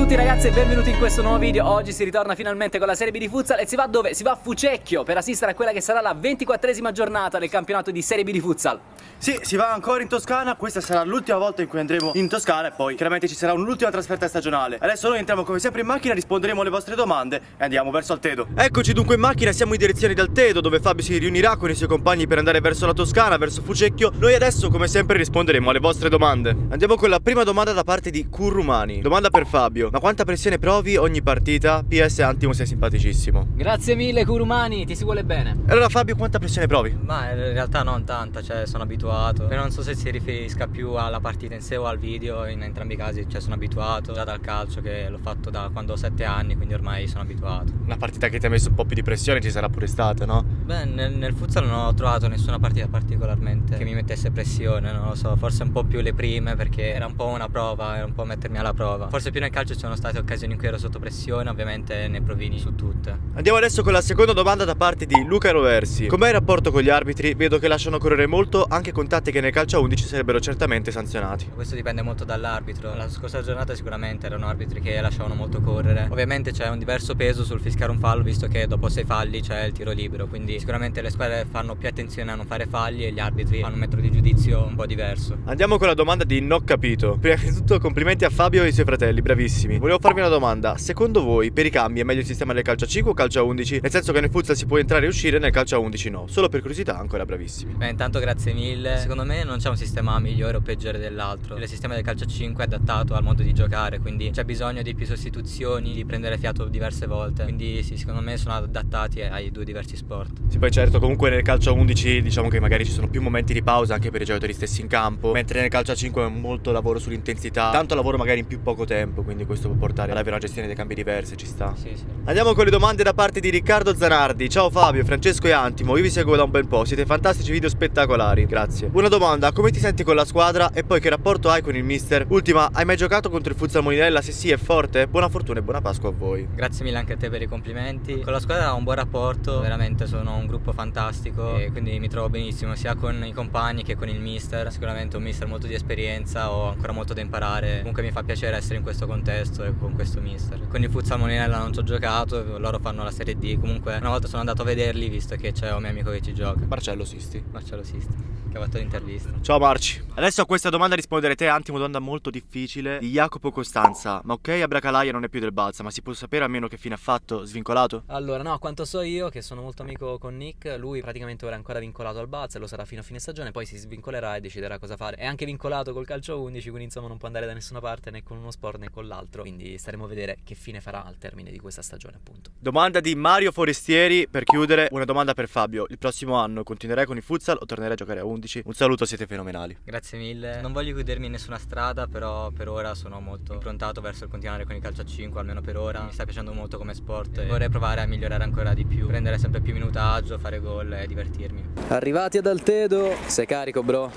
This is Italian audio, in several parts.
tutti ragazzi e benvenuti in questo nuovo video. Oggi si ritorna finalmente con la Serie B di Futsal E si va dove? Si va a Fucecchio per assistere a quella che sarà la 24esima giornata del campionato di Serie B di Futsal. Sì, si va ancora in Toscana. Questa sarà l'ultima volta in cui andremo in Toscana E poi chiaramente ci sarà un'ultima trasferta stagionale. Adesso noi entriamo come sempre in macchina Risponderemo alle vostre domande E andiamo verso Altedo Eccoci dunque in macchina Siamo in direzione di Altedo Dove Fabio si riunirà con i suoi compagni Per andare verso la Toscana, verso Fucecchio. Noi adesso come sempre risponderemo alle vostre domande. Andiamo con la prima domanda da parte di Currumani. Domanda per Fabio Ma quanta pressione provi ogni partita? PS Antimo sei simpaticissimo Grazie mille Kurumani, ti si vuole bene E allora Fabio quanta pressione provi? Ma in realtà non tanta, cioè sono abituato. Però non so se si riferisca più alla partita in sé o al video, in entrambi i casi cioè, sono abituato. Già dal calcio che l'ho fatto da quando ho 7 anni, quindi ormai sono abituato. Una partita che ti ha messo un po' più di pressione ci sarà pure stata, no? Beh, nel, nel futsal non ho trovato nessuna partita particolarmente che mi mettesse pressione, non lo so, forse un po' più le prime perché era un po' una prova, era un po' mettermi alla prova. Forse più nel calcio ci sono state occasioni in cui ero sotto pressione, ovviamente ne provini su tutte. Andiamo adesso con la seconda domanda da parte di Luca Roversi. Com'è il rapporto con gli arbitri? Vedo che lasciano correre molto anche contatti che nel calcio a 11 sarebbero certamente sanzionati. Questo dipende molto dall'arbitro. La scorsa giornata sicuramente erano arbitri che lasciavano molto correre. Ovviamente c'è un diverso peso sul fischiare un fallo, visto che dopo sei falli c'è il tiro libero. Quindi sicuramente le squadre fanno più attenzione a non fare falli e gli arbitri hanno un metro di giudizio un po' diverso. Andiamo con la domanda di Non Capito. Prima di tutto complimenti a Fabio e ai suoi fratelli, bravissimi. Volevo farvi una domanda. Secondo voi per i cambi è meglio il sistema del calcio a 5 o calcio a 11? Nel senso che nel futsal si può entrare e uscire, nel calcio a 11 no. Solo per curiosità ancora bravissimi. Beh, intanto grazie mille. Secondo me non c'è un sistema migliore o peggiore dell'altro. Il sistema del calcio a 5 è adattato al modo di giocare, quindi c'è bisogno di più sostituzioni, di prendere fiato diverse volte. Quindi sì, secondo me sono adattati ai due diversi sport. Sì, poi certo, comunque nel calcio a 11 diciamo che magari ci sono più momenti di pausa anche per i giocatori stessi in campo, mentre nel calcio a 5 è molto lavoro sull'intensità, tanto lavoro magari in più poco tempo, quindi questo può portare ad avere una gestione dei cambi diverse, ci sta. Sì, sì. Andiamo con le domande da parte di Riccardo Zanardi. Ciao Fabio, Francesco e Antimo, io vi seguo da un bel po', siete fantastici video spettacolari, grazie. Una domanda, come ti senti con la squadra e poi che rapporto hai con il mister? Ultima, hai mai giocato contro il Futsal Molinella? Se sì, è forte? Buona fortuna e buona Pasqua a voi. Grazie mille anche a te per i complimenti. Con la squadra ho un buon rapporto, veramente sono un gruppo fantastico e quindi mi trovo benissimo sia con i compagni che con il mister. Sicuramente un mister molto di esperienza, ho ancora molto da imparare. Comunque mi fa piacere essere in questo contesto e con questo mister. Con il Futsal Molinella non ci ho giocato, loro fanno la Serie D. Comunque una volta sono andato a vederli visto che c'è un mio amico che ci gioca. Marcello Sisti. Marcello Sisti, che ha fatto l'intervista. Ciao Marci. Adesso a questa domanda risponderete Antimo, domanda molto difficile di Jacopo Costanza. Ma ok, Abracalaia non è più del Balsa, ma si può sapere almeno che fine ha fatto? Svincolato? Allora no, a quanto so io che sono molto amico con Nick Lui praticamente ora è ancora vincolato al Balza e lo sarà fino a fine stagione Poi si svincolerà e deciderà cosa fare È anche vincolato col calcio 11 quindi insomma non può andare da nessuna parte né con uno sport né con l'altro Quindi staremo a vedere che fine farà al termine di questa stagione appunto Domanda di Mario Forestieri per chiudere. Una domanda per Fabio. Il prossimo anno continuerai con il futsal o tornerai a giocare a 11? Un saluto, siete fenomenali. Grazie mille. Non voglio chiudermi in nessuna strada, però per ora sono molto improntato verso il continuare con il calcio a 5, almeno per ora. Mi sta piacendo molto come sport e vorrei provare a migliorare ancora di più, prendere sempre più minutaggio, fare gol e divertirmi. Arrivati ad Altedo, sei carico bro?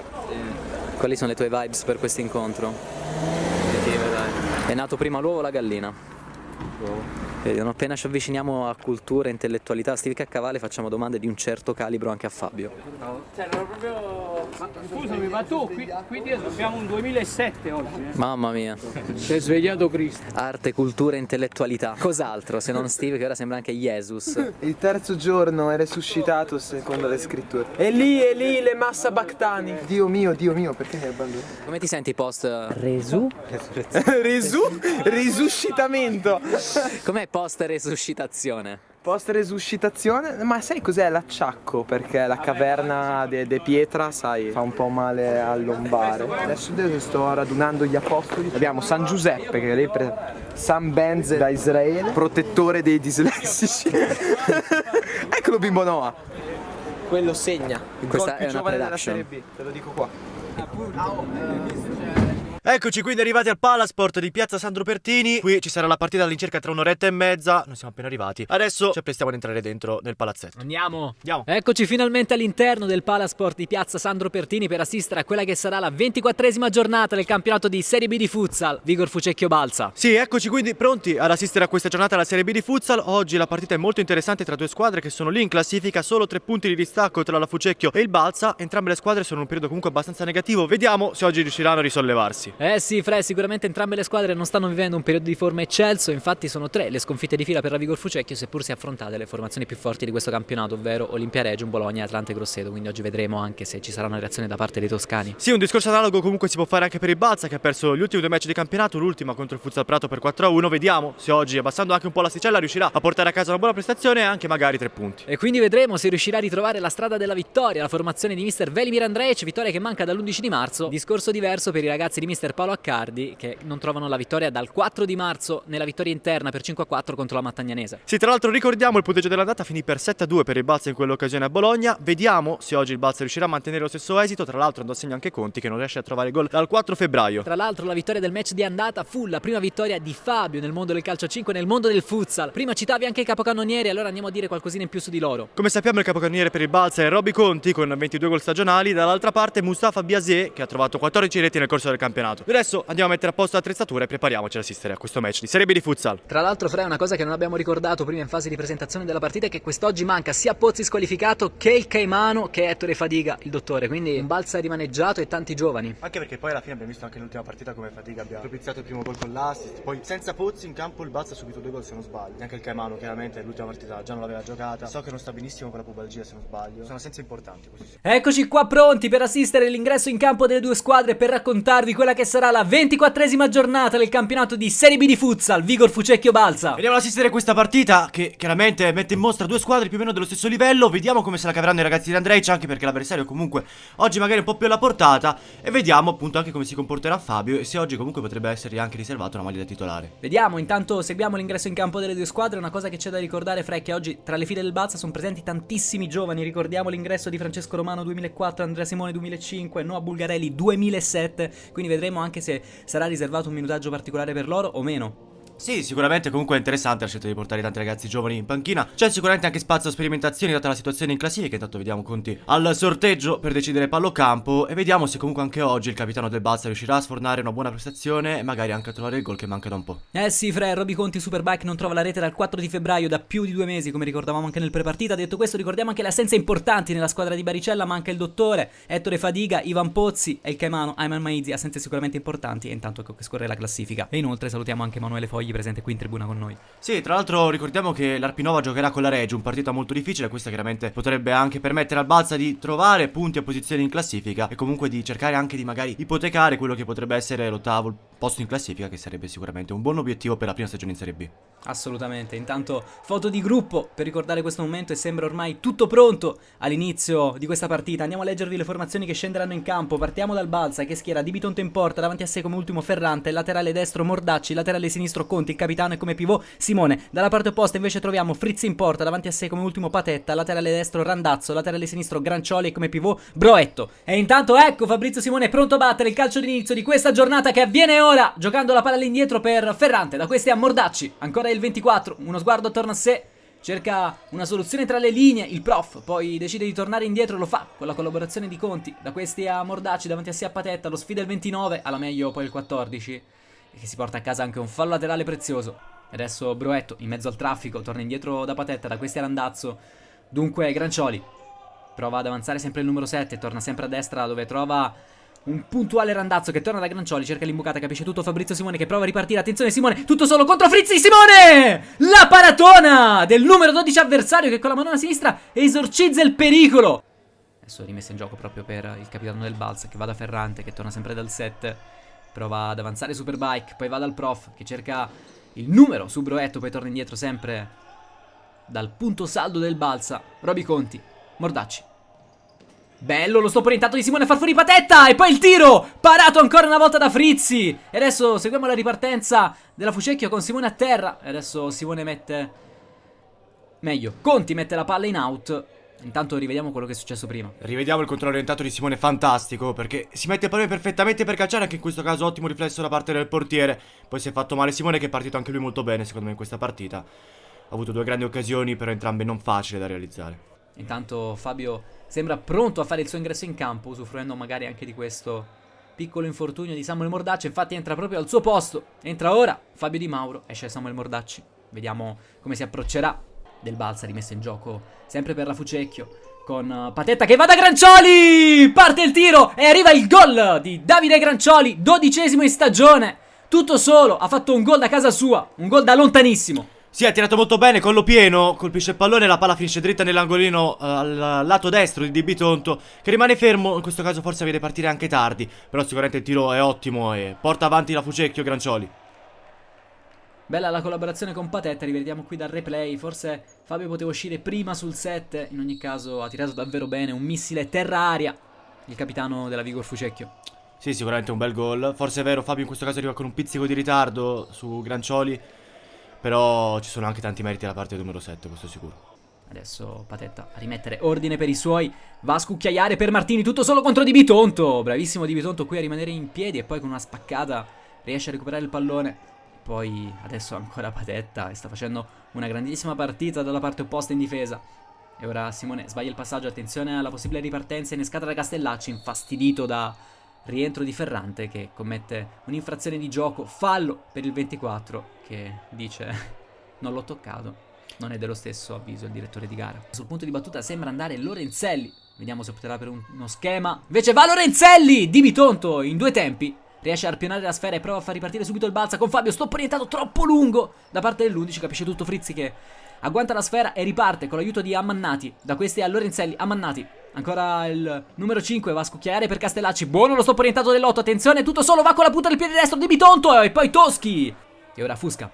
Quali sono le tue vibes per questo incontro? È nato prima l'uovo o la gallina? Vedi, non appena ci avviciniamo a cultura e intellettualità stivica a cavallo facciamo domande di un certo calibro anche a Fabio. Cioè, non proprio... Ma, scusami, ma tu qui, qui dietro abbiamo un 2007 oggi, eh? Mamma mia. Si è svegliato Cristo. Arte, cultura e intellettualità. Cos'altro se non Steve che ora sembra anche Jesus? Il terzo giorno è resuscitato secondo le scritture. E lì, e lì le massa bactani. Dio mio, Dio mio, perché mi hai abbandonato? Come ti senti post Resu? Resu? Risuscitamento. Com'è post resuscitazione? Post resuscitazione? Ma sai cos'è l'acciacco? Perché la caverna de, de pietra, sai, fa un po' male al lombare. Adesso sto radunando gli apostoli. Abbiamo San Giuseppe che lei pre... San Benze da Israele, protettore dei dislessici. Eccolo bimbo Noah. Quello segna. Questa è una della. Serie B, te lo dico qua. Eccoci quindi arrivati al Palasport di Piazza Sandro Pertini. Qui ci sarà la partita all'incirca tra un'oretta e mezza. Noi siamo appena arrivati. Adesso ci apprestiamo ad entrare dentro nel palazzetto. Andiamo! Andiamo. Eccoci finalmente all'interno del Palasport di Piazza Sandro Pertini per assistere a quella che sarà la 24esima giornata del campionato di Serie B di Futsal. Vigor Fucecchio Balsa. Sì, eccoci quindi pronti ad assistere a questa giornata alla Serie B di Futsal. Oggi la partita è molto interessante tra due squadre che sono lì in classifica, solo tre punti di distacco tra la Fucecchio e il Balsa. Entrambe le squadre sono in un periodo comunque abbastanza negativo. Vediamo se oggi riusciranno a risollevarsi. Eh sì, Fre, sicuramente entrambe le squadre non stanno vivendo un periodo di forma eccelso, infatti sono tre le sconfitte di fila per la Vigor Fucecchio, seppur si affrontate le formazioni più forti di questo campionato, ovvero Olimpia Reggio, Bologna, Atlante e Grosseto, quindi oggi vedremo anche se ci sarà una reazione da parte dei toscani. Sì, un discorso analogo comunque si può fare anche per il Balza che ha perso gli ultimi due match di campionato, l'ultima contro il Futsal Prato per 4-1, vediamo se oggi abbassando anche un po' l'asticella riuscirà a portare a casa una buona prestazione e anche magari tre punti. E quindi vedremo se riuscirà a ritrovare la strada della vittoria, la formazione di mister Velimir Andrej, vittoria che manca dall'11 di marzo, discorso diverso per i ragazzi di mister Paolo Accardi che non trovano la vittoria dal 4 di marzo nella vittoria interna per 5-4 contro la Mattagnanese. Sì, tra l'altro ricordiamo il punteggio dell'andata finì per 7-2 per il Balza in quell'occasione a Bologna, vediamo se oggi il Balza riuscirà a mantenere lo stesso esito, tra l'altro andò a segno anche Conti che non riesce a trovare gol dal 4 febbraio. Tra l'altro la vittoria del match di andata fu la prima vittoria di Fabio nel mondo del calcio 5 nel mondo del futsal. Prima citavi anche i capocannonieri, allora andiamo a dire qualcosina in più su di loro. Come sappiamo il capocannoniere per il Balza è Robby Conti con 22 gol stagionali, dall'altra parte Mustafa Biasé che ha trovato 14 reti nel corso del campionato. Adesso andiamo a mettere a posto l'attrezzatura e prepariamoci ad assistere a questo match di Serie B di futsal. Tra l'altro, Fre, una cosa che non abbiamo ricordato prima in fase di presentazione della partita è che quest'oggi manca sia Pozzi squalificato che il Caimano che Ettore Fadiga, il dottore. Quindi un balza rimaneggiato e tanti giovani. Anche perché poi alla fine abbiamo visto anche nell'ultima partita come Fadiga abbia propiziato il primo gol con l'assist. Poi senza Pozzi in campo il Balza ha subito due gol se non sbaglio. Neanche il Caimano chiaramente l'ultima partita già non l'aveva giocata. So che non sta benissimo con la pubalgia se non sbaglio. Sono assenze importanti così. Sì. Eccoci qua pronti per assistere all'ingresso in campo delle due squadre per raccontarvi quella che sarà la 24esima giornata del campionato di Serie B di futsal Vigor Fucecchio Balza. Andiamo ad assistere a questa partita che chiaramente mette in mostra due squadre più o meno dello stesso livello. Vediamo come se la caveranno i ragazzi di Andrej, anche perché l'avversario comunque oggi magari è un po' più alla portata. E vediamo appunto anche come si comporterà Fabio e se oggi comunque potrebbe essergli anche riservato una maglia da titolare. Vediamo, intanto seguiamo l'ingresso in campo delle due squadre. Una cosa che c'è da ricordare, Fra, è che oggi tra le file del Balza sono presenti tantissimi giovani. Ricordiamo l'ingresso di Francesco Romano 2004, Andrea Simone 2005, Noah Bulgarelli 2007. Quindi vedremo anche se sarà riservato un minutaggio particolare per loro o meno. Sì, sicuramente comunque è interessante la scelta di portare tanti ragazzi giovani in panchina. C'è sicuramente anche spazio a sperimentazioni data la situazione in classifica. Intanto vediamo Conti al sorteggio per decidere pallocampo. E vediamo se comunque anche oggi il capitano del Balsa riuscirà a sfornare una buona prestazione e magari anche a trovare il gol che manca da un po'. Eh sì, Fre, Roby Conti Superbike non trova la rete dal 4 di febbraio, da più di due mesi, come ricordavamo anche nel prepartita. Detto questo, ricordiamo anche le assenze importanti nella squadra di Baricella. Manca il dottore, Ettore Fadiga, Ivan Pozzi e il Caimano Ayman Maizi. Assenze sicuramente importanti. E intanto ecco che scorre la classifica. E inoltre salutiamo anche Emanuele Fogli, presente qui in tribuna con noi. Sì, tra l'altro ricordiamo che l'Arpinova giocherà con la Reggio, un partita molto difficile, questa chiaramente potrebbe anche permettere al Balza di trovare punti e posizioni in classifica e comunque di cercare anche di magari ipotecare quello che potrebbe essere l'ottavo posto in classifica, che sarebbe sicuramente un buon obiettivo per la prima stagione in Serie B. Assolutamente, intanto foto di gruppo per ricordare questo momento e sembra ormai tutto pronto all'inizio di questa partita. Andiamo a leggervi le formazioni che scenderanno in campo. Partiamo dal Balza che schiera Di Bitonto in porta, davanti a sé come ultimo Ferrante, laterale destro Mordacci, laterale sinistro Conti, il capitano e come pivot Simone. Dalla parte opposta invece troviamo Frizzi in porta, davanti a sé come ultimo Patetta, laterale destro Randazzo, laterale sinistro Grancioli e come pivot Broetto. E intanto ecco Fabrizio Simone pronto a battere il calcio d'inizio di questa giornata che avviene ora, giocando la palla all'indietro per Ferrante. Da questi a Mordacci, ancora il 24, uno sguardo attorno a sé. Cerca una soluzione tra le linee, il prof poi decide di tornare indietro, lo fa con la collaborazione di Conti. Da questi a Mordacci, davanti a sé a Patetta, lo sfida il 29, alla meglio poi il 14. E che si porta a casa anche un fallo laterale prezioso. Adesso Broetto, in mezzo al traffico, torna indietro da Patetta, da questi a Randazzo. Dunque Grancioli prova ad avanzare sempre il numero 7, torna sempre a destra dove trova un puntuale Randazzo che torna da Grancioli, cerca l'imbucata, capisce tutto Fabrizio Simone che prova a ripartire. Attenzione Simone, tutto solo contro Frizzi Simone! La paratona del numero 12 avversario che con la manona sinistra esorcizza il pericolo. Adesso rimessa in gioco proprio per il capitano del Balsa che va da Ferrante, che torna sempre dal 7. Prova ad avanzare Superbike, poi va dal prof che cerca il numero su Broetto, poi torna indietro sempre dal punto saldo del Balsa. Roby Conti, Mordacci. Bello lo stop orientato di Simone far fuori Patetta. E poi il tiro Parato ancora una volta da Frizzi. E adesso seguiamo la ripartenza della Fucecchio con Simone a terra. E adesso Simone mette Meglio Conti mette la palla in out. Intanto rivediamo quello che è successo prima. Rivediamo il controllo orientato di Simone fantastico Perché si mette proprio perfettamente per calciare Anche in questo caso ottimo riflesso da parte del portiere. Poi si è fatto male Simone che è partito anche lui molto bene secondo me in questa partita. Ha avuto due grandi occasioni Però entrambe non facili da realizzare. Intanto Fabio sembra pronto a fare il suo ingresso in campo, usufruendo magari anche di questo piccolo infortunio di Samuel Mordacci. Infatti entra proprio al suo posto. Entra ora Fabio Di Mauro, esce Samuel Mordacci. Vediamo come si approccerà del Balsa rimessa in gioco sempre per la Fucecchio. con uh, Patetta che va da Grancioli! Parte il tiro e arriva il gol di Davide Grancioli, dodicesimo in stagione. Tutto solo, ha fatto un gol da casa sua, un gol da lontanissimo. Sì, ha tirato molto bene, collo pieno, colpisce il pallone, la palla finisce dritta nell'angolino uh, al lato destro di Di Bitonto, che rimane fermo, in questo caso forse vede partire anche tardi, però sicuramente il tiro è ottimo e porta avanti la Fucecchio Grancioli. Bella la collaborazione con Patetta, rivediamo qui dal replay, forse Fabio poteva uscire prima sul set, in ogni caso ha tirato davvero bene, un missile terra-aria, il capitano della Vigor Fucecchio. Sì, sicuramente un bel gol, forse è vero Fabio in questo caso arriva con un pizzico di ritardo su Grancioli, però ci sono anche tanti meriti alla parte numero 7, questo è sicuro. Adesso Patetta a rimettere ordine per i suoi. Va a scucchiaiare per Martini, tutto solo contro Di Bitonto. Bravissimo Di Bitonto qui a rimanere in piedi e poi con una spaccata riesce a recuperare il pallone. Poi adesso ancora Patetta e sta facendo una grandissima partita dalla parte opposta in difesa. E ora Simone sbaglia il passaggio, attenzione alla possibile ripartenza innescata da Castellacci, infastidito da rientro di Ferrante che commette un'infrazione di gioco, fallo per il 24 che dice non l'ho toccato. Non è dello stesso avviso il direttore di gara. Sul punto di battuta sembra andare Lorenzelli. Vediamo se opterà per un, uno schema. Invece va Lorenzelli! Di Bitonto in due tempi. Riesce a arpionare la sfera e prova a far ripartire subito il balza con Fabio. Stop orientato troppo lungo da parte dell'11. Capisce tutto Frizzi che agguanta la sfera e riparte con l'aiuto di Ammannati. Da questi a Lorenzelli. Ammannati. Ancora il numero 5 va a scucchiare per Castellacci. Buono lo stop orientato dell'8. Attenzione, tutto solo. Va con la punta del piede destro di Bitonto. E poi Toschi. E ora Fusca.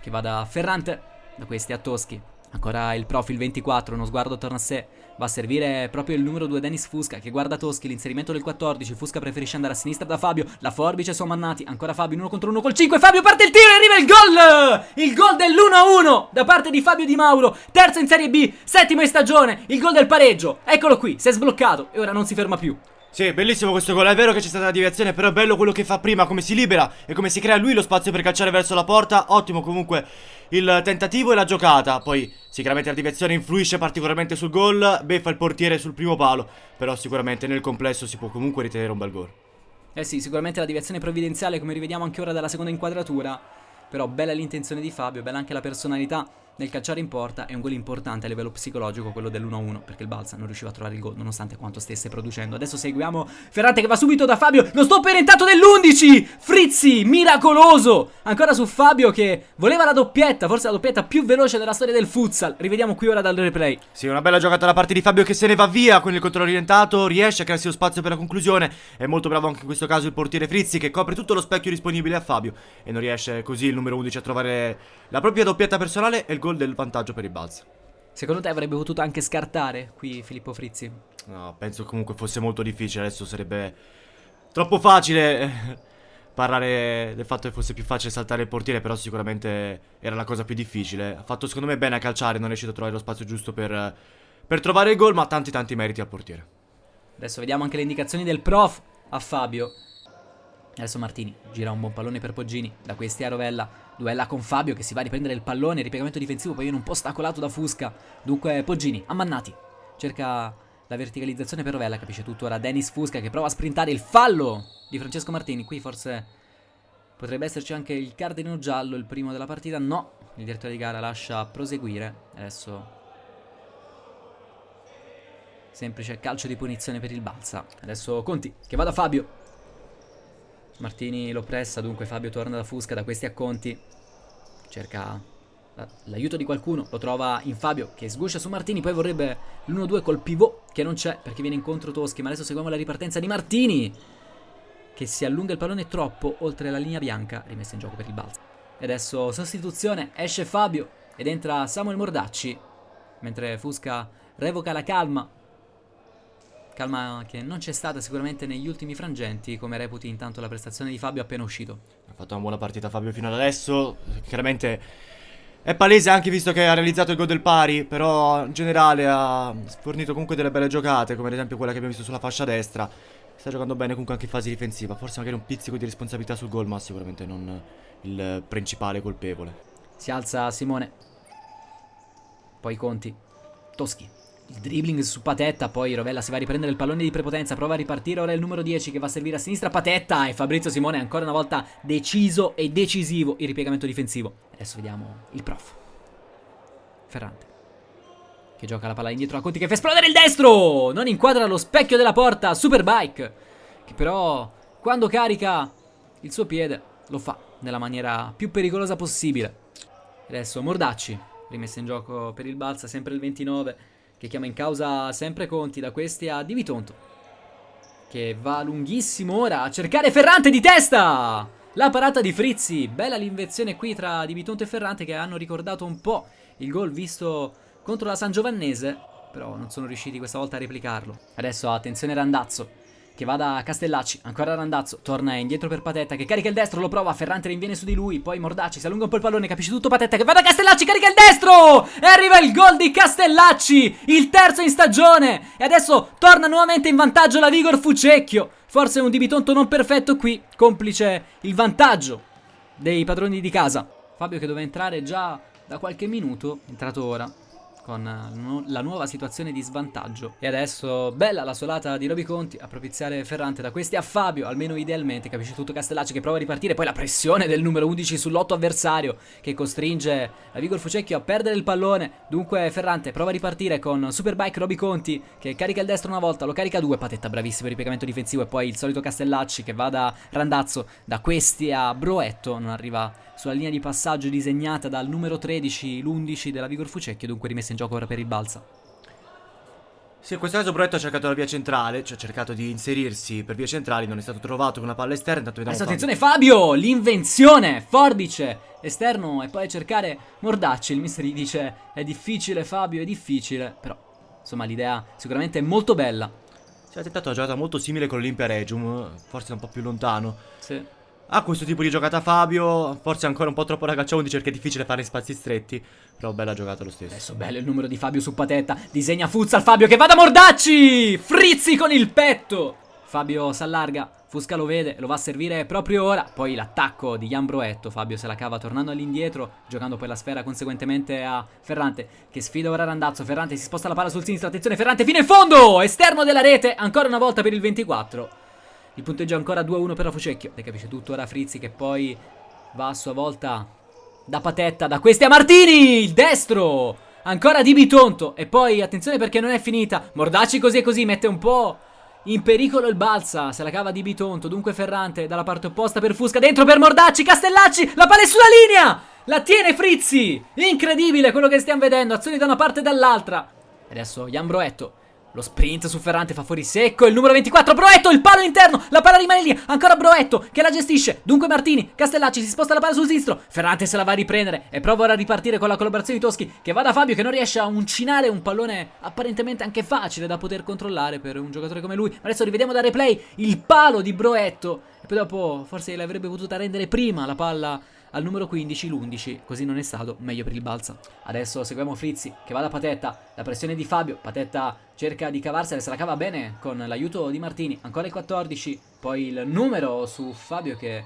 Che va da Ferrante. Da questi a Toschi. Ancora il profil 24, uno sguardo attorno a sé. Va a servire proprio il numero 2 Dennis Fusca che guarda Toschi, l'inserimento del 14. Fusca preferisce andare a sinistra da Fabio. La forbice su Mannati. Ancora Fabio in uno contro uno col 5. Fabio parte il tiro e arriva il gol! Il gol dell'1-1 da parte di Fabio Di Mauro. Terzo in Serie B, settimo in stagione. Il gol del pareggio. Eccolo qui, si è sbloccato e ora non si ferma più. Sì, bellissimo questo gol, è vero che c'è stata la deviazione, però è bello quello che fa prima, come si libera e come si crea lui lo spazio per calciare verso la porta, ottimo comunque il tentativo e la giocata, poi sicuramente la deviazione influisce particolarmente sul gol, beffa il portiere sul primo palo, però sicuramente nel complesso si può comunque ritenere un bel gol. Eh sì, sicuramente la deviazione provvidenziale come rivediamo anche ora dalla seconda inquadratura, però bella l'intenzione di Fabio, bella anche la personalità nel calciare in porta è un gol importante a livello psicologico quello dell'1-1 perché il Balsa non riusciva a trovare il gol nonostante quanto stesse producendo. Adesso seguiamo Ferrante che va subito da Fabio, lo stop orientato dell'11! Frizzi, miracoloso! Ancora su Fabio che voleva la doppietta, forse la doppietta più veloce della storia del futsal. Rivediamo qui ora dal replay. Sì, una bella giocata da parte di Fabio che se ne va via con il controllo orientato, riesce a crearsi lo spazio per la conclusione. È molto bravo anche in questo caso il portiere Frizzi che copre tutto lo specchio disponibile a Fabio e non riesce così il numero 11 a trovare la propria doppietta personale e il gol del vantaggio per il Balsa. Secondo te avrebbe potuto anche scartare qui Filippo Frizzi? No, penso comunque fosse molto difficile, adesso sarebbe troppo facile eh, parlare del fatto che fosse più facile saltare il portiere, però sicuramente era la cosa più difficile. Ha fatto secondo me bene a calciare, non è riuscito a trovare lo spazio giusto per, per trovare il gol, ma tanti tanti meriti al portiere. Adesso vediamo anche le indicazioni del prof a Fabio. Adesso Martini gira un buon pallone per Poggini, da questi a Rovella, duella con Fabio che si va a riprendere il pallone, ripiegamento difensivo, poi viene un po' ostacolato da Fusca. Dunque Poggini, ammannati, cerca la verticalizzazione per Rovella, capisce tutto ora Dennis Fusca che prova a sprintare il fallo di Francesco Martini. Qui forse potrebbe esserci anche il cardino giallo, il primo della partita. No, il direttore di gara lascia proseguire. Adesso semplice calcio di punizione per il Balsa. Adesso Conti che va da Fabio. Martini lo pressa, dunque Fabio torna da Fusca, da questi a Conti. Cerca l'aiuto di qualcuno, lo trova in Fabio che sguscia su Martini, poi vorrebbe l'1-2 col pivot che non c'è perché viene incontro Toschi, ma adesso seguiamo la ripartenza di Martini che si allunga il pallone troppo oltre la linea bianca, rimessa in gioco per il balzo. E adesso sostituzione, esce Fabio ed entra Samuel Mordacci, mentre Fusca revoca la calma. Calma che non c'è stata sicuramente negli ultimi frangenti, come reputi intanto la prestazione di Fabio appena uscito. Ha fatto una buona partita Fabio fino ad adesso, chiaramente è palese anche visto che ha realizzato il gol del pari, però in generale ha fornito comunque delle belle giocate, come ad esempio quella che abbiamo visto sulla fascia destra. Sta giocando bene comunque anche in fase difensiva, forse magari un pizzico di responsabilità sul gol, ma sicuramente non il principale colpevole. Si alza Simone. Poi Conti. Toschi. Il dribbling su Patetta, poi Rovella si va a riprendere il pallone di prepotenza, prova a ripartire, ora il numero 10 che va a servire a sinistra Patetta e Fabrizio Simone ancora una volta deciso e decisivo il ripiegamento difensivo. Adesso vediamo il prof. Ferrante. che gioca la palla indietro a Conti che fa esplodere il destro! Non inquadra lo specchio della porta, Superbike, che però quando carica il suo piede lo fa nella maniera più pericolosa possibile. Adesso Mordacci, rimessa in gioco per il Balsa, sempre il 29, che chiama in causa sempre Conti da questi a Di Vitonto. Che va lunghissimo ora a cercare Ferrante di testa! La parata di Frizzi, bella l'invenzione qui tra Di Vitonto e Ferrante che hanno ricordato un po' il gol visto contro la San Giovannese, però non sono riusciti questa volta a replicarlo. Adesso attenzione Randazzo, che va da Castellacci, ancora Randazzo, torna indietro per Patetta che carica il destro, lo prova, Ferrante rinviene su di lui, poi Mordacci si allunga un po' il pallone, capisce tutto Patetta che va da Castellacci, carica il destro! E arriva il gol di Castellacci, il terzo in stagione! E adesso torna nuovamente in vantaggio la Vigor Fucecchio, forse un dibitonto non perfetto qui, complice il vantaggio dei padroni di casa. Fabio che doveva entrare già da qualche minuto, entrato ora con eh, la nuova situazione di svantaggio. E adesso bella la solata di Roby Conti a propiziare Ferrante da questi a Fabio, almeno idealmente, capisce tutto Castellacci che prova a ripartire, poi la pressione del numero 11 sull'otto avversario che costringe la Vigor Fucecchio a perdere il pallone. Dunque Ferrante prova a ripartire con Superbike Roby Conti che carica il destro una volta, lo carica due, Patetta bravissimo il piegamento difensivo e poi il solito Castellacci che va da Randazzo, da questi a Broetto, non arriva sulla linea di passaggio disegnata dal numero 13, l'11 della Vigor Fucecchio, dunque rimessa in gioco ora per il Balsa. Sì, in questo caso Broetto ha cercato la via centrale, cioè ha cercato di inserirsi per via centrali, non è stato trovato con la palla esterna, intanto vediamo Adesso attenzione Fabio, l'invenzione, forbice, esterno e poi cercare Mordacci, il mister gli dice è difficile Fabio, è difficile, però insomma l'idea sicuramente è molto bella. Si è tentato una giocata molto simile con l'Olimpia Regium, forse un po' più lontano. Sì. Ha questo tipo di giocata Fabio, forse ancora un po' troppo ragazzo 11 perché è difficile fare spazi stretti, però bella giocata lo stesso. Adesso bello il numero di Fabio su Patetta, disegna Futsal Fabio che va da Mordacci, Frizzi con il petto. Fabio s'allarga, Fusca lo vede, lo va a servire proprio ora, poi l'attacco di Jan Broetto, Fabio se la cava tornando all'indietro, giocando poi la sfera conseguentemente a Ferrante, che sfida ora Randazzo, Ferrante si sposta la palla sul sinistro, attenzione Ferrante fino in fondo, esterno della rete, ancora una volta per il 24. Il punteggio è ancora 2-1 per la Fucecchio. Ne capisce tutto ora Frizzi che poi va a sua volta da Patetta, da questi a Martini, il destro. Ancora di Bitonto. E poi attenzione perché non è finita. Mordacci così e così mette un po' in pericolo il Balsa. Se la cava di Bitonto. Dunque Ferrante dalla parte opposta per Fusca. Dentro per Mordacci. Castellacci. La palla è sulla linea. La tiene Frizzi. Incredibile quello che stiamo vedendo. Azioni da una parte e dall'altra. Adesso Jan Broetto lo sprint su Ferrante fa fuori secco Il numero 24 Broetto Il palo interno La palla rimane lì Ancora Broetto Che la gestisce. Dunque Martini Castellacci si sposta la palla sul sinistro Ferrante se la va a riprendere E prova ora a ripartire con la collaborazione di Toschi Che va da Fabio Che non riesce a uncinare un pallone Apparentemente anche facile da poter controllare Per un giocatore come lui. Ma adesso rivediamo da replay Il palo di Broetto E poi dopo Forse l'avrebbe potuta rendere prima la palla al numero 15 l'11, così non è stato, meglio per il Balsa. Adesso seguiamo Frizzi che va da Patetta, la pressione di Fabio, Patetta cerca di cavarsela, se la cava bene con l'aiuto di Martini, ancora il 14, poi il numero su Fabio che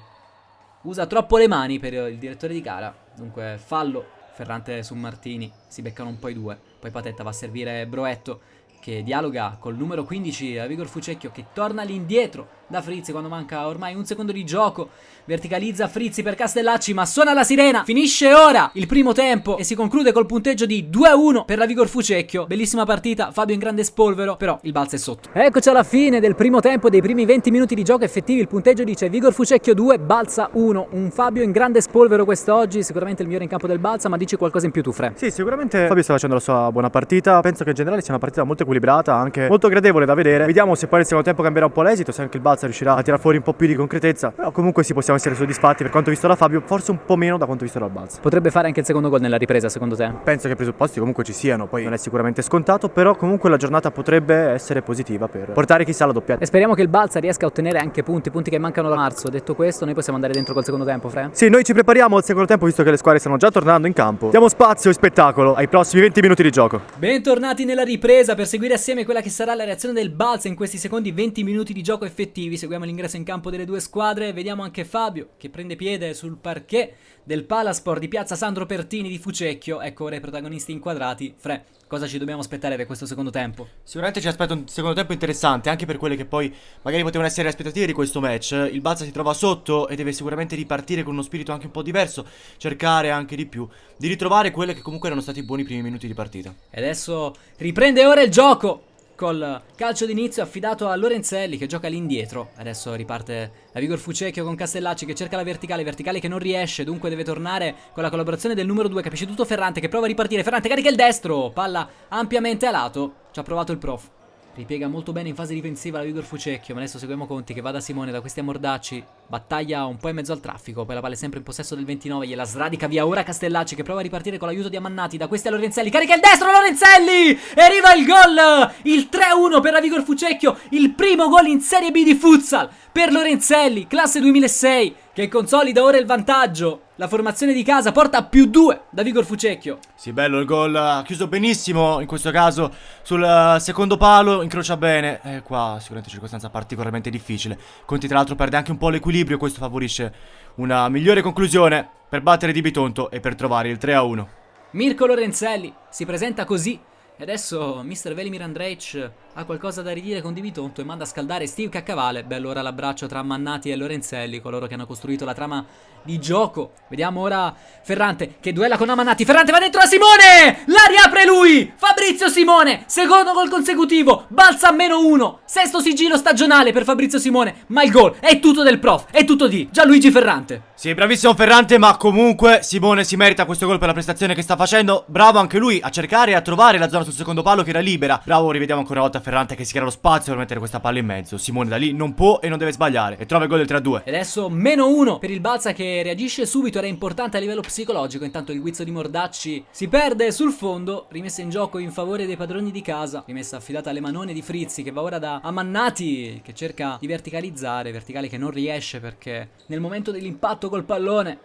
usa troppo le mani per il direttore di gara, dunque fallo, Ferrante su Martini, si beccano un po' i due, poi Patetta va a servire Broetto che dialoga col numero 15 a Vigor Fucecchio che torna all'indietro da Frizzi quando manca ormai un secondo di gioco. Verticalizza Frizzi per Castellacci ma suona la sirena. Finisce ora il primo tempo e si conclude col punteggio di 2-1 per la Vigor Fucecchio. Bellissima partita, Fabio in grande spolvero, però il balzo è sotto. Eccoci alla fine del primo tempo, dei primi 20 minuti di gioco effettivi. Il punteggio dice Vigor Fucecchio 2, Balza 1. Un Fabio in grande spolvero quest'oggi, sicuramente il migliore in campo del Balza, ma dici qualcosa in più tu, Fre. Sì, sicuramente Fabio sta facendo la sua buona partita. Penso che in generale sia una partita molto equilibrata, anche molto gradevole da vedere. Vediamo se poi nel secondo tempo cambierà un po' l'esito, se anche il Balza riuscirà a tirare fuori un po' più di concretezza. Però comunque sì, possiamo essere soddisfatti per quanto visto da Fabio, forse un po' meno da quanto visto dal Balza. Potrebbe fare anche il secondo gol nella ripresa, secondo te? Penso che i presupposti comunque ci siano, poi non è sicuramente scontato, però comunque la giornata potrebbe essere positiva per portare chissà la doppietta. E speriamo che il Balza riesca a ottenere anche punti, punti che mancano da marzo. Detto questo, noi possiamo andare dentro col secondo tempo, Fre? Sì, noi ci prepariamo al secondo tempo visto che le squadre stanno già tornando in campo. Diamo spazio e spettacolo ai prossimi 20 minuti di gioco. Bentornati nella ripresa per seguire seguire assieme quella che sarà la reazione del Balsa in questi secondi 20 minuti di gioco effettivi. Seguiamo l'ingresso in campo delle due squadre. Vediamo anche Fabio che prende piede sul parquet del Palasport di piazza Sandro Pertini di Fucecchio. Ecco ora i protagonisti inquadrati. Fre, cosa ci dobbiamo aspettare per questo secondo tempo? Sicuramente ci aspetta un secondo tempo interessante, anche per quelle che poi magari potevano essere le aspettative di questo match. Il Balsa si trova sotto e deve sicuramente ripartire con uno spirito anche un po' diverso, cercare anche di più, di ritrovare quelle che comunque erano stati i buoni primi minuti di partita. E adesso riprende ora il gioco. Col calcio d'inizio affidato a Lorenzelli che gioca all'indietro. Adesso riparte la Vigor Fucecchio con Castellacci che cerca la verticale, verticale che non riesce, dunque deve tornare con la collaborazione del numero 2, capisce tutto Ferrante che prova a ripartire. Ferrante carica il destro, palla ampiamente a lato. Ci ha provato il prof. Ripiega molto bene in fase difensiva la Vigor Fucecchio, ma adesso seguiamo Conti che va da Simone, da questi a Mordacci. Battaglia un po' in mezzo al traffico, poi la palla è sempre in possesso del 29, gliela sradica via ora Castellacci che prova a ripartire con l'aiuto di Amannati, da questi a Lorenzelli, carica il destro Lorenzelli! E arriva il gol! Il 3-1 per la Vigor Fucecchio, il primo gol in Serie B di futsal per Lorenzelli, classe 2006, che consolida ora il vantaggio. La formazione di casa porta a più 2 da Vigor Fucecchio. Sì, bello il gol, ha chiuso benissimo in questo caso sul uh, secondo palo, incrocia bene. E qua sicuramente circostanza particolarmente difficile. Conti tra l'altro perde anche un po' l'equilibrio, questo favorisce una migliore conclusione per battere Di Bitonto e per trovare il 3-1. Mirko Lorenzelli si presenta così e adesso Mr. Velimir Andrej ha qualcosa da ridire con Di Bitonto e manda a scaldare Steve Caccavale. Bello ora l'abbraccio tra Mannati e Lorenzelli, coloro che hanno costruito la trama di gioco. Vediamo ora Ferrante che duella con Amannati. Ferrante va dentro a Simone! La riapre lui! Fabrizio Simone, secondo gol consecutivo, balza a meno uno. Sesto sigillo stagionale per Fabrizio Simone. Ma il gol è tutto del prof, è tutto di Gianluigi Ferrante. Sì, bravissimo Ferrante, ma comunque Simone si merita questo gol per la prestazione che sta facendo. Bravo anche lui a cercare e a trovare la zona sul secondo palo che era libera. Bravo, rivediamo ancora una volta Ferrante che si crea lo spazio per mettere questa palla in mezzo. Simone da lì non può e non deve sbagliare e trova il gol del 3-2. E adesso meno uno per il Balsa che reagisce subito, era importante a livello psicologico. Intanto il guizzo di Mordacci si perde sul fondo, rimessa in gioco in favore dei padroni di casa. Rimessa affidata alle manone di Frizzi che va ora da Amannati che cerca di verticalizzare, verticale che non riesce perché nel momento dell'impatto col pallone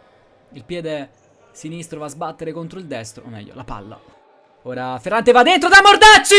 il piede sinistro va a sbattere contro il destro, o meglio, la palla. Ora Ferrante va dentro da Mordacci!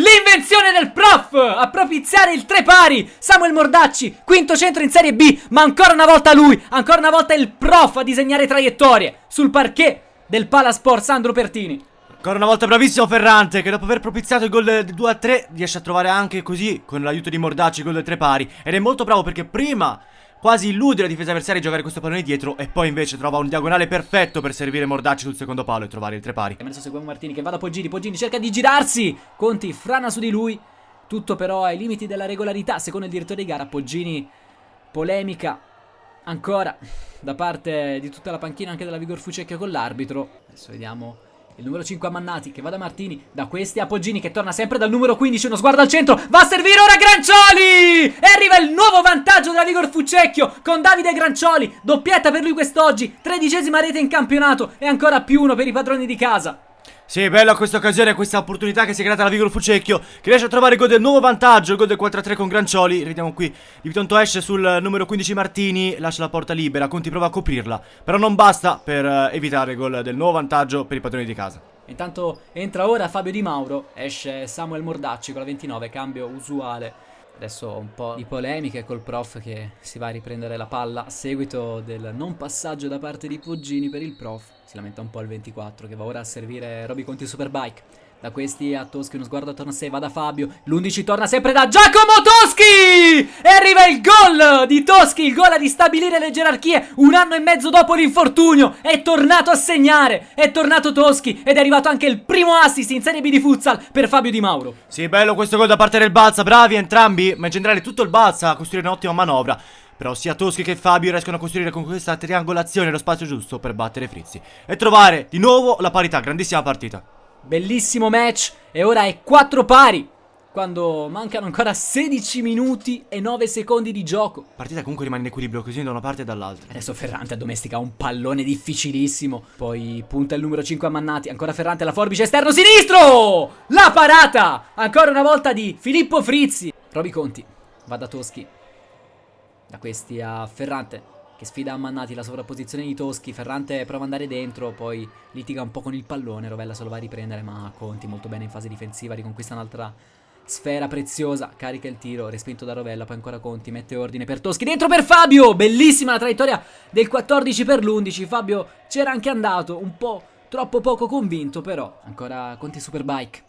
L'invenzione del prof! A propiziare il tre pari! Samuel Mordacci, quinto centro in Serie B, ma ancora una volta lui, ancora una volta il prof a disegnare traiettorie sul parquet del Palasport Sandro Pertini. Ancora una volta bravissimo Ferrante che dopo aver propiziato il gol del 2-3 riesce a trovare anche così con l'aiuto di Mordacci il gol del tre pari ed è molto bravo perché prima quasi illude la difesa avversaria di giocare questo pallone dietro e poi invece trova un diagonale perfetto per servire Mordacci sul secondo palo e trovare il tre pari. E adesso seguiamo Martini che va da Poggini, Poggini cerca di girarsi, Conti frana su di lui, tutto però ai limiti della regolarità secondo il direttore di gara, Poggini polemica ancora da parte di tutta la panchina anche della Vigor Fucecchio con l'arbitro. Adesso vediamo il numero 5 a Mannati che va da Martini, da questi a Poggini che torna sempre dal numero 15, uno sguardo al centro, va a servire ora Grancioli! E arriva il nuovo vantaggio della Vigor Fucecchio con Davide Grancioli, doppietta per lui quest'oggi, tredicesima rete in campionato e ancora più uno per i padroni di casa. Sì, bella questa occasione, questa opportunità che si è creata alla Vigoro Fucecchio Che riesce a trovare il gol del nuovo vantaggio, il gol del 4-3 con Grancioli. Vediamo qui, Di Vitonto esce sul numero 15 Martini, lascia la porta libera, Conti prova a coprirla Però non basta per uh, evitare il gol del nuovo vantaggio per i padroni di casa. Intanto entra ora Fabio Di Mauro, esce Samuel Mordacci con la 29, cambio usuale. Adesso un po' di polemiche col prof che si va a riprendere la palla a seguito del non passaggio da parte di Poggini per il prof. Si lamenta un po' il 24 che va ora a servire Roby Conti Superbike. Da questi a Toschi uno sguardo attorno a sé, va da Fabio, l'11 torna sempre da Giacomo Toschi! E arriva il gol di Toschi, il gol a ristabilire le gerarchie un anno e mezzo dopo l'infortunio. È tornato a segnare, è tornato Toschi ed è arrivato anche il primo assist in Serie B di futsal per Fabio Di Mauro. Sì, bello questo gol da parte del Balsa, bravi entrambi, ma in generale tutto il Balsa a costruire un'ottima manovra. Però sia Toschi che Fabio riescono a costruire con questa triangolazione lo spazio giusto per battere Frizzi. E trovare di nuovo la parità, grandissima partita. Bellissimo match e ora è 4 pari quando mancano ancora 16 minuti e 9 secondi di gioco. Partita comunque rimane in equilibrio così da una parte e dall'altra. Adesso Ferrante addomestica un pallone difficilissimo. Poi punta il numero 5 a Mannati. Ancora Ferrante alla forbice esterno sinistro! La parata! Ancora una volta di Filippo Frizzi. Roby Conti va da Toschi. Da questi a Ferrante. che sfida Ammannati la sovrapposizione di Toschi. Ferrante prova ad andare dentro, poi litiga un po' con il pallone. Rovella se lo va a riprendere, ma Conti molto bene in fase difensiva, riconquista un'altra sfera preziosa. Carica il tiro, respinto da Rovella, poi ancora Conti, mette ordine per Toschi. Dentro per Fabio! Bellissima la traiettoria del 14 per l'11. Fabio c'era anche andato, un po' troppo poco convinto, però ancora Conti Superbike.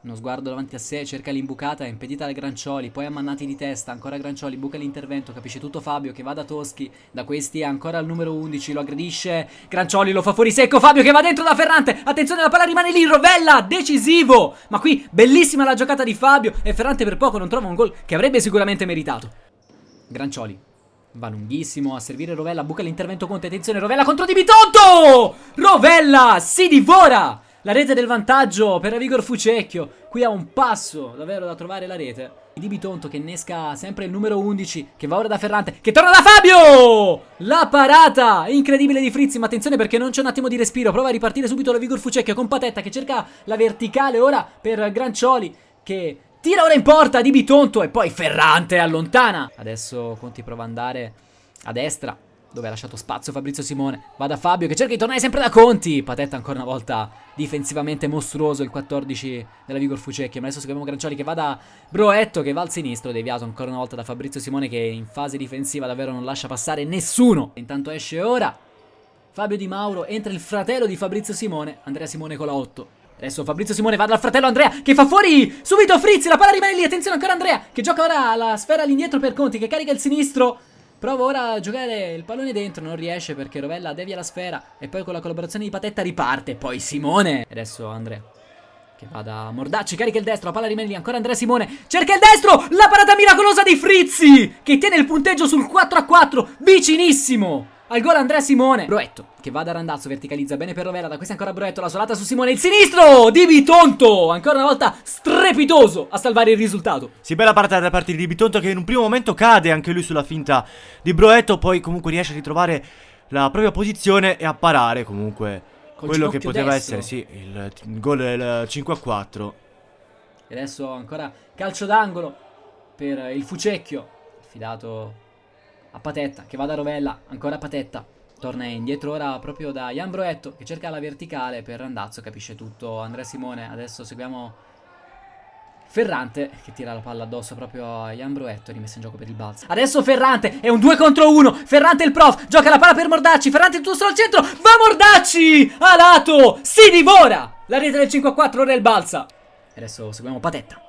Uno sguardo davanti a sé, cerca l'imbucata, è impedita da Grancioli, poi Ammannati di testa, ancora Grancioli, buca l'intervento, capisce tutto Fabio che va da Toschi, da questi ancora al numero 11, lo aggredisce, Grancioli lo fa fuori secco, Fabio che va dentro da Ferrante, attenzione la palla rimane lì, Rovella, decisivo, ma qui bellissima la giocata di Fabio e Ferrante per poco non trova un gol che avrebbe sicuramente meritato. Grancioli, Va lunghissimo a servire Rovella, buca l'intervento Conte, attenzione Rovella contro Di Bitonto! Rovella si divora! La rete del vantaggio per Vigor Fucecchio. Qui ha un passo davvero da trovare la rete. Di Bitonto che innesca sempre il numero 11 che va ora da Ferrante che torna da Fabio! La parata incredibile di Frizzi ma attenzione perché non c'è un attimo di respiro prova a ripartire subito la Vigor Fucecchio con Patetta che cerca la verticale ora per Grancioli che tira ora in porta Di Bitonto e poi Ferrante allontana adesso Conti prova ad andare a destra dove ha lasciato spazio Fabrizio Simone. Va da Fabio che cerca di tornare sempre da Conti. Patetta ancora una volta difensivamente mostruoso il 14 della Vigor Fucecchio. Ma adesso seguiamo Grancioli che va da Broetto che va al sinistro. Deviato ancora una volta da Fabrizio Simone che in fase difensiva davvero non lascia passare nessuno. Intanto esce ora Fabio Di Mauro. Entra il fratello di Fabrizio Simone, Andrea Simone con la 8. Adesso Fabrizio Simone va dal fratello Andrea che fa fuori subito Frizzi, la palla rimane lì, attenzione ancora Andrea che gioca ora la sfera all'indietro per Conti che carica il sinistro Prova ora a giocare il pallone dentro, non riesce perché Rovella devia la sfera e poi con la collaborazione di Patetta riparte. Poi Simone. E adesso Andrea. Che va da Mordacci, carica il destro, la palla rimane lì, ancora Andrea Simone, cerca il destro, la parata miracolosa di Frizzi, che tiene il punteggio sul 4 a 4, vicinissimo. Al gol Andrea Simone. Broetto che va da Randazzo Verticalizza bene per Rovella Da questa ancora Broetto La solata su Simone Il sinistro! Di Bitonto Ancora una volta strepitoso A salvare il risultato. Sì bella partita da parte di Bitonto Che in un primo momento cade anche lui sulla finta di Broetto Poi comunque riesce a ritrovare la propria posizione E a parare comunque Col Quello che poteva destro. essere Sì il, il gol del 5 a 4 E adesso ancora calcio d'angolo Per il Fucecchio Affidato a Patetta Che va da Rovella Ancora Patetta. Torna indietro ora proprio da Jan Broetto Che cerca la verticale per Randazzo Capisce tutto Andrea Simone. Adesso seguiamo Ferrante che tira la palla addosso proprio a Jan Broetto rimessa in gioco per il balzo Adesso Ferrante è un 2 contro 1 Ferrante il prof gioca la palla per Mordacci. Ferrante tutto solo al centro. Va Mordacci! A lato! Si divora! La rete del 5 a 4 ora è il balza. Adesso seguiamo Patetta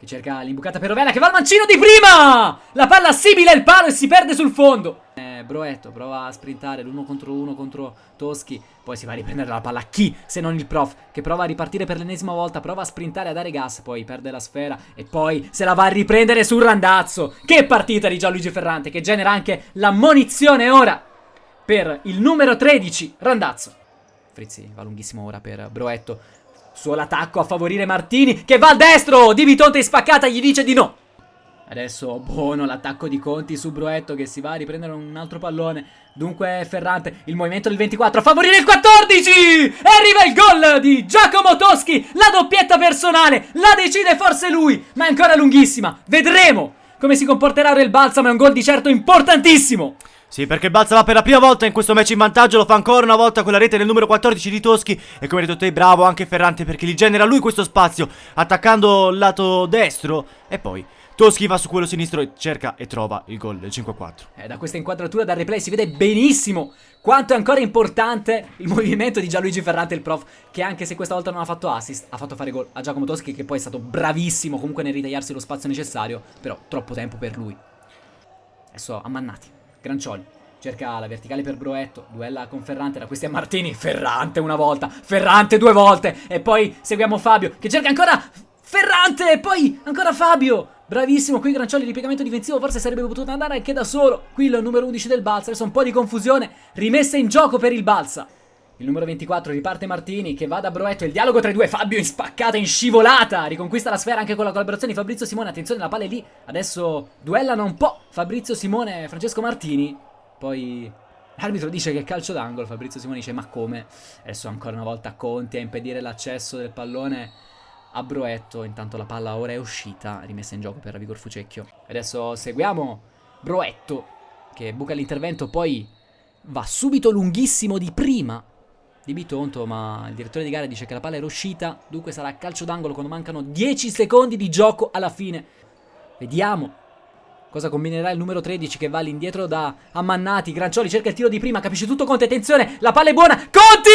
che cerca l'imbucata per Rovella che va al mancino di prima! La palla simile il palo e si perde sul fondo. Eh, Broetto prova a sprintare l'uno contro uno contro Toschi. Poi si va a riprendere la palla. Chi se non il prof? Che prova a ripartire per l'ennesima volta. Prova a sprintare a dare gas. Poi perde la sfera. E poi se la va a riprendere sul randazzo. Che partita di Gianluigi Ferrante. Che genera anche la munizione ora per il numero 13, Randazzo. Frizzi va lunghissimo ora per Broetto. Solo attacco a favorire Martini che va al destro. Di Vitonte in spaccata gli dice di no. Adesso buono l'attacco di Conti su Broetto che si va a riprendere un altro pallone. Dunque Ferrante, il movimento del 24 a favorire il 14! E arriva il gol di Giacomo Toschi, la doppietta personale, la decide forse lui, ma è ancora lunghissima. Vedremo come si comporterà il Balsamo, è un gol di certo importantissimo. Sì, perché il Balsa va per la prima volta in questo match in vantaggio, lo fa ancora una volta con la rete del numero 14 di Toschi e come hai detto te, bravo anche Ferrante perché gli genera lui questo spazio attaccando il lato destro e poi Toschi va su quello sinistro e cerca e trova il gol del 5-4. Eh, da questa inquadratura dal replay si vede benissimo quanto è ancora importante il movimento di Gianluigi Ferrante, il prof, che anche se questa volta non ha fatto assist, ha fatto fare gol a Giacomo Toschi, che poi è stato bravissimo comunque nel ritagliarsi lo spazio necessario, però troppo tempo per lui. Adesso Ammannati, Grancioli, cerca la verticale per Broetto, duella con Ferrante, da questi a Martini, Ferrante una volta, Ferrante due volte, e poi seguiamo Fabio, che cerca ancora Ferrante, e poi ancora Fabio, Bravissimo, qui Grancioli ripiegamento difensivo, forse sarebbe potuto andare anche da solo. Qui il numero 11 del Balsa, adesso un po' di confusione, rimessa in gioco per il Balsa. Il numero 24 riparte Martini che va da Broetto, il dialogo tra i due, Fabio in spaccata, in scivolata, riconquista la sfera anche con la collaborazione di Fabrizio Simone, attenzione la palla è lì, adesso duellano un po' Fabrizio Simone e Francesco Martini, poi l'arbitro dice che è calcio d'angolo, Fabrizio Simone dice ma come? Adesso ancora una volta Conti a impedire l'accesso del pallone a Broetto, intanto la palla ora è uscita, rimessa in gioco per Vigor Fucecchio. Adesso seguiamo Broetto che buca l'intervento, poi va subito lunghissimo di prima di Bitonto, ma il direttore di gara dice che la palla era uscita, dunque sarà calcio d'angolo quando mancano 10 secondi di gioco alla fine. Vediamo Cosa combinerà il numero 13 che va all'indietro da Ammannati? Grancioli cerca il tiro di prima, capisce tutto Conte, attenzione, la palla è buona. Conti!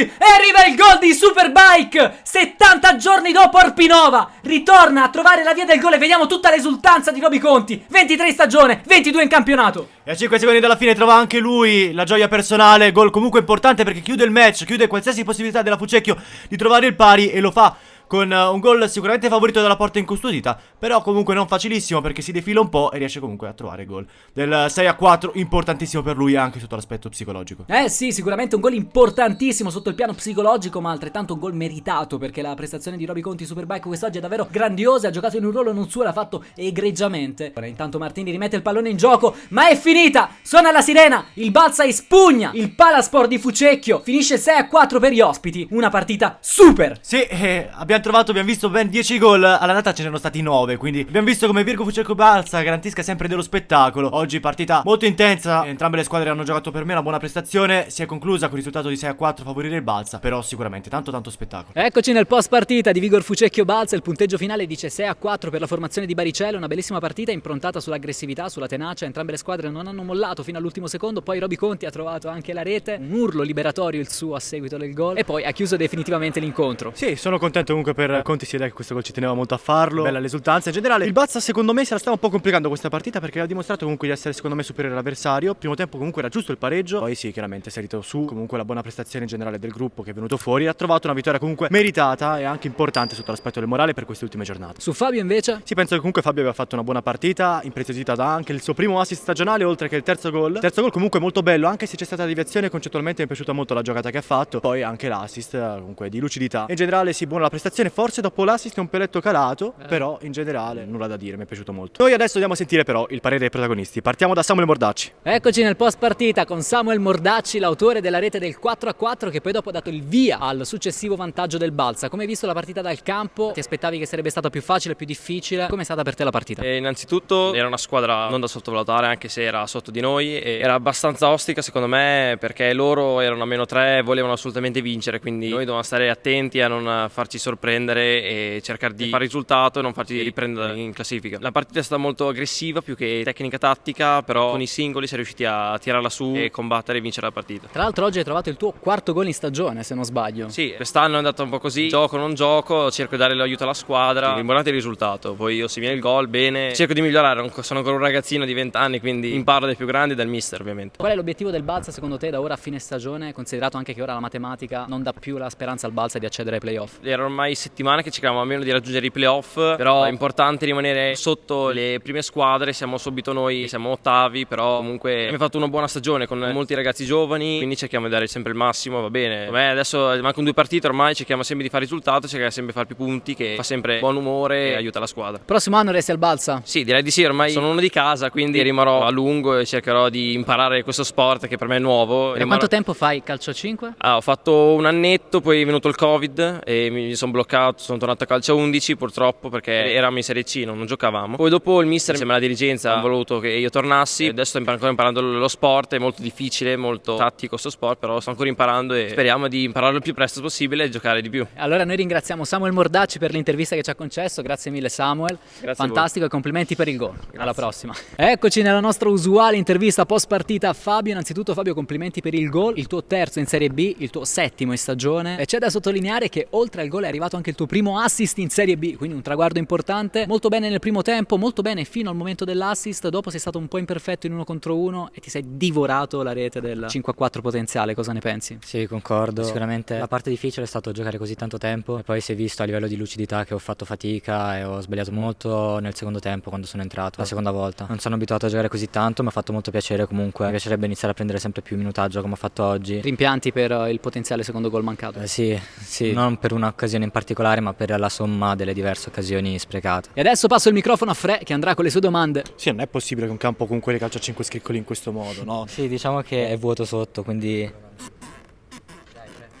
E arriva il gol di Superbike! 70 giorni dopo Arpinova, ritorna a trovare la via del gol e vediamo tutta l'esultanza di Roby Conti. 23 in stagione, 22 in campionato. E a 5 secondi dalla fine trova anche lui la gioia personale, gol comunque importante perché chiude il match, chiude qualsiasi possibilità della Fucecchio di trovare il pari e lo fa con uh, un gol sicuramente favorito dalla porta incustodita, però comunque non facilissimo perché si defila un po' e riesce comunque a trovare gol del 6 a 4, importantissimo per lui anche sotto l'aspetto psicologico. Eh sì, sicuramente un gol importantissimo sotto il piano psicologico, ma altrettanto un gol meritato perché la prestazione di Roby Conti Superbike quest'oggi è davvero grandiosa, ha giocato in un ruolo non suo, l'ha fatto egregiamente. Ora intanto Martini rimette il pallone in gioco, ma è finita! Suona la sirena, il Balsa espugna il Palasport di Fucecchio, finisce 6 a 4 per gli ospiti, una partita super! Sì, eh, abbiamo trovato, abbiamo visto ben 10 gol, all'andata ce ne erano stati 9, quindi abbiamo visto come Virgo Fucecco Balsa garantisca sempre dello spettacolo. Oggi partita molto intensa, entrambe le squadre hanno giocato per me una buona prestazione, si è conclusa con il risultato di 6 a 4 a favorire il Balsa, però sicuramente tanto tanto spettacolo. Eccoci nel post partita di Vigor Fucecchio Balsa, il punteggio finale dice 6 a 4 per la formazione di Baricella, una bellissima partita improntata sull'aggressività, sulla tenacia, entrambe le squadre non hanno mollato fino all'ultimo secondo, poi Roby Conti ha trovato anche la rete, un urlo liberatorio il suo a seguito del gol e poi ha chiuso definitivamente l'incontro. Sì, sono contento comunque per Conti si vede che questo gol ci teneva molto a farlo, bella l'esultanza in generale. Il Bazza secondo me se la stava un po' complicando questa partita perché ha dimostrato comunque di essere secondo me superiore all'avversario. Primo tempo comunque era giusto il pareggio, poi sì, chiaramente è salito su, comunque la buona prestazione in generale del gruppo che è venuto fuori, ha trovato una vittoria comunque meritata e anche importante sotto l'aspetto del morale per queste ultime giornate. Su Fabio invece? Sì, penso che comunque Fabio aveva fatto una buona partita, impreziosita da anche il suo primo assist stagionale oltre che il terzo gol. Terzo gol comunque molto bello, anche se c'è stata deviazione, concettualmente mi è piaciuta molto la giocata che ha fatto, poi anche l'assist comunque di lucidità. In generale sì, buona la prestazione, forse dopo l'assist è un peletto calato, eh. però in generale nulla da dire, mi è piaciuto molto. Noi adesso andiamo a sentire però il parere dei protagonisti. Partiamo da Samuel Mordacci. Eccoci nel post partita con Samuel Mordacci, l'autore della rete del 4 a 4 che poi dopo ha dato il via al successivo vantaggio del Balsa. Come hai visto la partita dal campo? Ti aspettavi che sarebbe stata più facile, più difficile? Come è stata per te la partita? E innanzitutto era una squadra non da sottovalutare anche se era sotto di noi e era abbastanza ostica secondo me perché loro erano a meno 3 e volevano assolutamente vincere quindi noi dovevamo stare attenti a non farci sorprendere e cercare di fare risultato e non farci riprendere in classifica. La partita è stata molto aggressiva più che tecnica tattica però con i singoli si è riusciti a tirarla su e combattere e vincere la partita. Tra l'altro oggi hai trovato il tuo quarto gol in stagione se non sbaglio. Sì, quest'anno è andato un po' così, gioco non gioco, cerco di dare l'aiuto alla squadra, l'importante è il risultato, poi io se viene il gol bene, cerco di migliorare, sono ancora un ragazzino di 20 anni quindi imparo dai più grandi e dal mister ovviamente. Qual è l'obiettivo del Balsa secondo te da ora a fine stagione, considerato anche che ora la matematica non dà più la speranza al Balsa di accedere ai playoff? Era ormai settimane che cercavamo almeno di raggiungere i playoff, però è importante rimanere sotto le prime squadre, siamo subito noi, siamo ottavi, però comunque abbiamo fatto una buona stagione con molti ragazzi giovani, quindi cerchiamo di dare sempre il massimo, va bene. A adesso mancano due partite ormai, cerchiamo sempre di fare risultato, cerchiamo sempre di fare più punti che fa sempre buon umore e aiuta la squadra. Prossimo anno resti al Balsa? Sì, direi di sì, ormai sono uno di casa, quindi rimarrò a lungo e cercherò di imparare questo sport che per me è nuovo. Rimarrò... quanto tempo fai calcio a 5? Ah, ho fatto un annetto, poi è venuto il Covid e mi sono bloccato, sono tornato a calcio a 11 purtroppo perché eravamo in Serie C, non, non giocavamo. Poi dopo il mister insieme alla dirigenza ha voluto che io tornassi, adesso sto ancora imparando lo sport, è molto difficile, molto tattico questo sport, però sto ancora imparando e speriamo di impararlo il più presto possibile e giocare di più. Allora noi ringraziamo Samuel Mordacci per l'intervista che ci ha concesso, grazie mille Samuel, grazie fantastico e complimenti per il gol. Grazie. Alla prossima. Eccoci nella nostra usuale intervista post partita a Fabio, innanzitutto Fabio complimenti per il gol, il tuo terzo in Serie B, il tuo settimo in stagione e c'è da sottolineare che oltre al gol è arrivato anche il tuo primo assist in Serie B, quindi un traguardo importante, molto bene nel primo tempo, molto bene fino al momento dell'assist, dopo sei stato un po' imperfetto in uno contro uno e ti sei divorato la rete del 5 a 4 potenziale, cosa ne pensi? Sì, concordo, sicuramente la parte difficile è stato giocare così tanto tempo e poi si è visto a livello di lucidità che ho fatto fatica e ho sbagliato molto nel secondo tempo quando sono entrato, la seconda volta. Non sono abituato a giocare così tanto, mi ha fatto molto piacere comunque, mi piacerebbe iniziare a prendere sempre più minutaggio come ho fatto oggi. Rimpianti per il potenziale secondo gol mancato? Eh, sì, sì, non per un'occasione in particolare ma per la somma delle diverse occasioni sprecate. E adesso passo il microfono a Fre che andrà con le sue domande. Sì, non è possibile che un campo con quelle calcio a 5 scriccoli in questo modo, no? Sì, diciamo che è vuoto sotto, quindi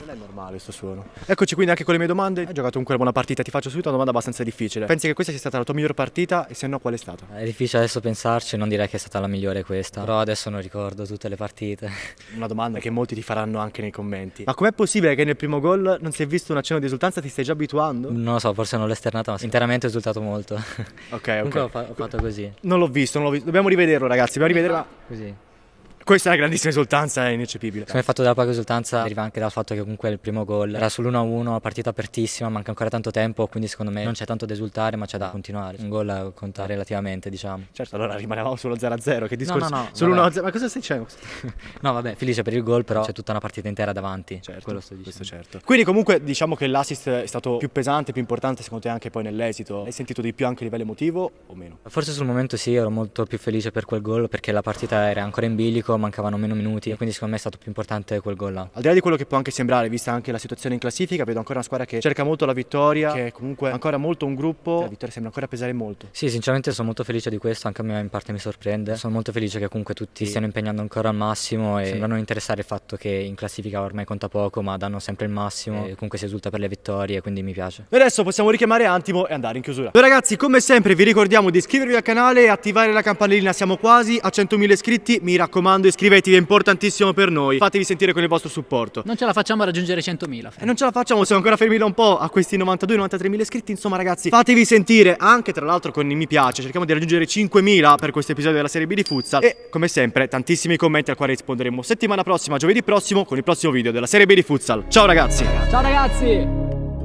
Non è normale sto suono. Eccoci quindi anche con le mie domande. Hai giocato comunque una buona partita, ti faccio subito una domanda abbastanza difficile. Pensi che questa sia stata la tua miglior partita e se no qual è stata? È difficile adesso pensarci, non direi che è stata la migliore questa, però adesso non ricordo tutte le partite. Una domanda che molti ti faranno anche nei commenti. Ma com'è possibile che nel primo gol non si è visto un accenno di esultanza? Ti stai già abituando? Non lo so, forse non l'ho esternata, ma interamente ho esultato molto. Ok, Comunque ho, ok. fa- ho fatto così. Non l'ho visto, non l'ho visto. Dobbiamo rivederlo, ragazzi. Dobbiamo rivederlo. ma Così. Questa è una grandissima esultanza, è ineccepibile. Come fatto della poca esultanza deriva anche dal fatto che comunque il primo gol era sull'1-1, partita apertissima, manca ancora tanto tempo, quindi secondo me non c'è tanto da esultare, ma c'è da continuare. Un gol conta relativamente, diciamo. Certo, allora rimanevamo sullo 0-0. Che discorso? no, no, Solo vabbè. 1-0. Ma cosa stai dicendo? No, vabbè, felice per il gol, però c'è tutta una partita intera davanti. Certo, quello sto dicendo. questo certo. Quindi comunque diciamo che l'assist è stato più pesante, più importante secondo te anche poi nell'esito. Hai sentito di più anche a livello emotivo o meno? Forse sul momento sì, ero molto più felice per quel gol perché la partita era ancora in bilico, mancavano meno minuti, quindi secondo me è stato più importante quel gol là. Al di là di quello che può anche sembrare, vista anche la situazione in classifica, vedo ancora una squadra che cerca molto la vittoria, che è comunque ancora molto un gruppo. La vittoria sembra ancora pesare molto. Sì, sinceramente sono molto felice di questo, anche a me in parte mi sorprende. Sono molto felice che comunque tutti stiano impegnando ancora al massimo e sembrano interessare il fatto che in classifica ormai conta poco, ma danno sempre il massimo e comunque si esulta per le vittorie, quindi mi piace. E adesso possiamo richiamare Antimo e andare in chiusura. Beh, ragazzi, come sempre vi ricordiamo di iscrivervi al canale e attivare la campanellina, siamo quasi a 100.000 iscritti, mi raccomando iscrivetevi, è importantissimo per noi. Fatevi sentire con il vostro supporto. Non ce la facciamo a raggiungere 100.000. E non ce la facciamo, siamo ancora fermi da un po' a questi 92-93 mila iscritti. Insomma, ragazzi, fatevi sentire anche tra l'altro con i mi piace. Cerchiamo di raggiungere 5.000 per questo episodio della serie B di futsal. E come sempre, tantissimi commenti al quale risponderemo settimana prossima, giovedì prossimo, con il prossimo video della serie B di futsal. Ciao, ragazzi! Ciao ragazzi!